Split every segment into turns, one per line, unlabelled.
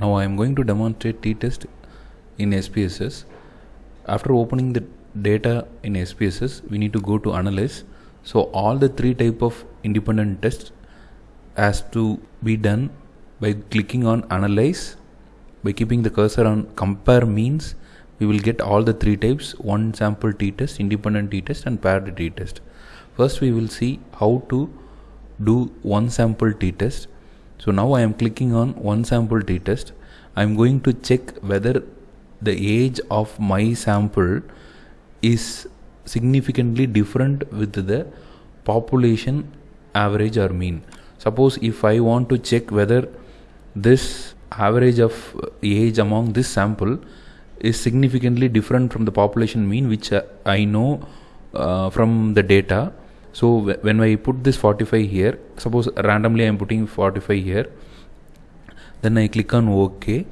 Now I am going to demonstrate t-test in SPSS. After opening the data in SPSS, we need to go to analyze. So all the three type of independent tests has to be done by clicking on analyze. By keeping the cursor on compare means we will get all the three types one sample t-test, independent t-test and paired t-test. First we will see how to do one sample t-test so now I am clicking on one sample t-test. I am going to check whether the age of my sample is significantly different with the population average or mean. Suppose if I want to check whether this average of age among this sample is significantly different from the population mean which I know uh, from the data so when I put this 45 here suppose randomly I am putting 45 here then I click on OK.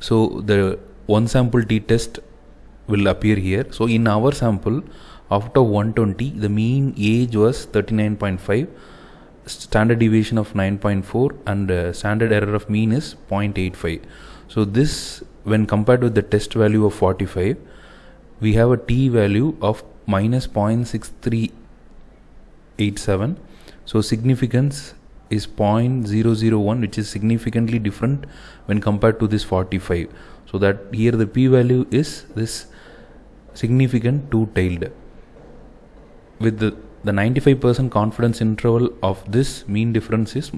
So the one sample t-test will appear here. So in our sample after 120 the mean age was 39.5 standard deviation of 9.4 and uh, standard error of mean is 0.85 so this when compared with the test value of 45 we have a t value of minus 0.63 87 so significance is 0.001 which is significantly different when compared to this 45 so that here the p value is this significant two tailed with the the 95% confidence interval of this mean difference is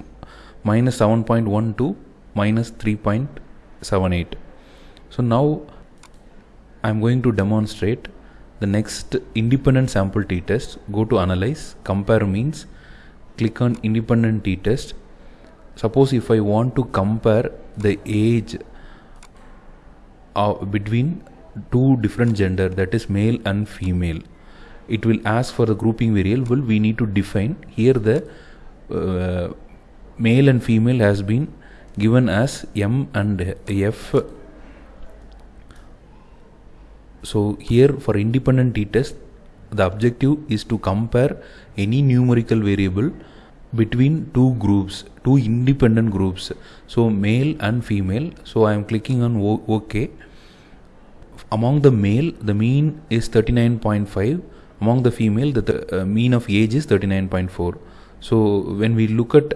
minus 7.1 to minus 3.78 so now I'm going to demonstrate the next independent sample t-test go to analyze compare means click on independent t-test. Suppose if I want to compare the age uh, between two different gender that is male and female it will ask for the grouping variable. We need to define here the uh, male and female has been given as m and f so here for independent t-test the objective is to compare any numerical variable between two groups two independent groups. So male and female. So i am clicking on ok. Among the male the mean is 39.5 among the female the, the uh, mean of age is 39.4 so when we look at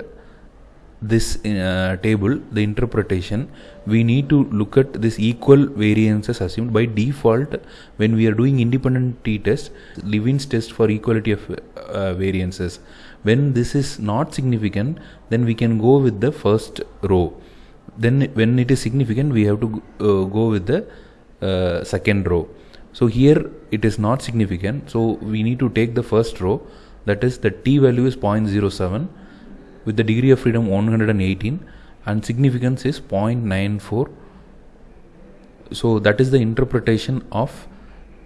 this uh, table the interpretation we need to look at this equal variances assumed by default when we are doing independent t-test Levene's test for equality of uh, variances. When this is not significant then we can go with the first row. Then when it is significant we have to uh, go with the uh, second row. So here it is not significant so we need to take the first row that is the t value is 0.07 with the degree of freedom 118 and significance is 0.94 so that is the interpretation of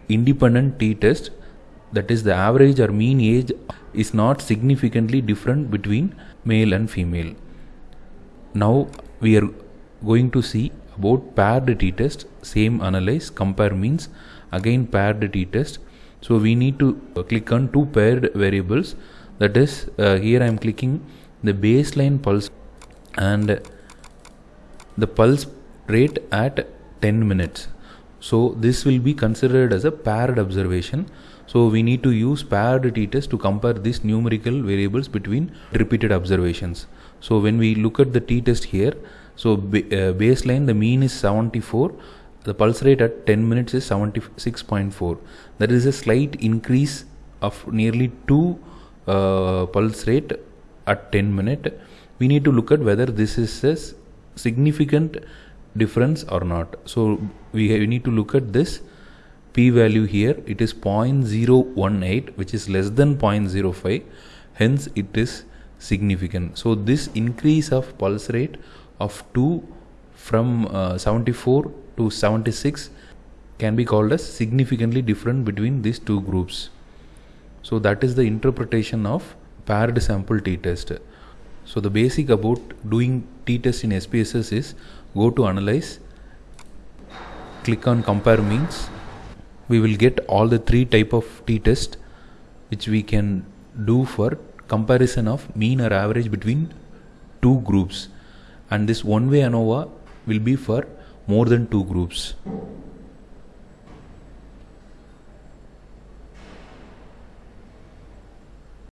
independent t-test. That is the average or mean age is not significantly different between male and female. Now we are going to see about paired t-test. Same analyze compare means again paired t-test. So we need to click on two paired variables. That is uh, here I am clicking the baseline pulse and the pulse rate at 10 minutes. So this will be considered as a paired observation. So we need to use paired t-test to compare these numerical variables between repeated observations. So when we look at the t-test here so uh, baseline the mean is 74 the pulse rate at 10 minutes is 76.4 that is a slight increase of nearly 2 uh, pulse rate at 10 minute we need to look at whether this is a significant difference or not. So we, we need to look at this p value here. It is 0.018 which is less than 0.05 hence it is significant. So this increase of pulse rate of 2 from uh, 74 to 76 can be called as significantly different between these two groups. So that is the interpretation of paired sample t-test. So the basic about doing t-test in SPSS is go to analyze, click on compare means, we will get all the three type of t-test which we can do for comparison of mean or average between two groups. And this one way ANOVA will be for more than two groups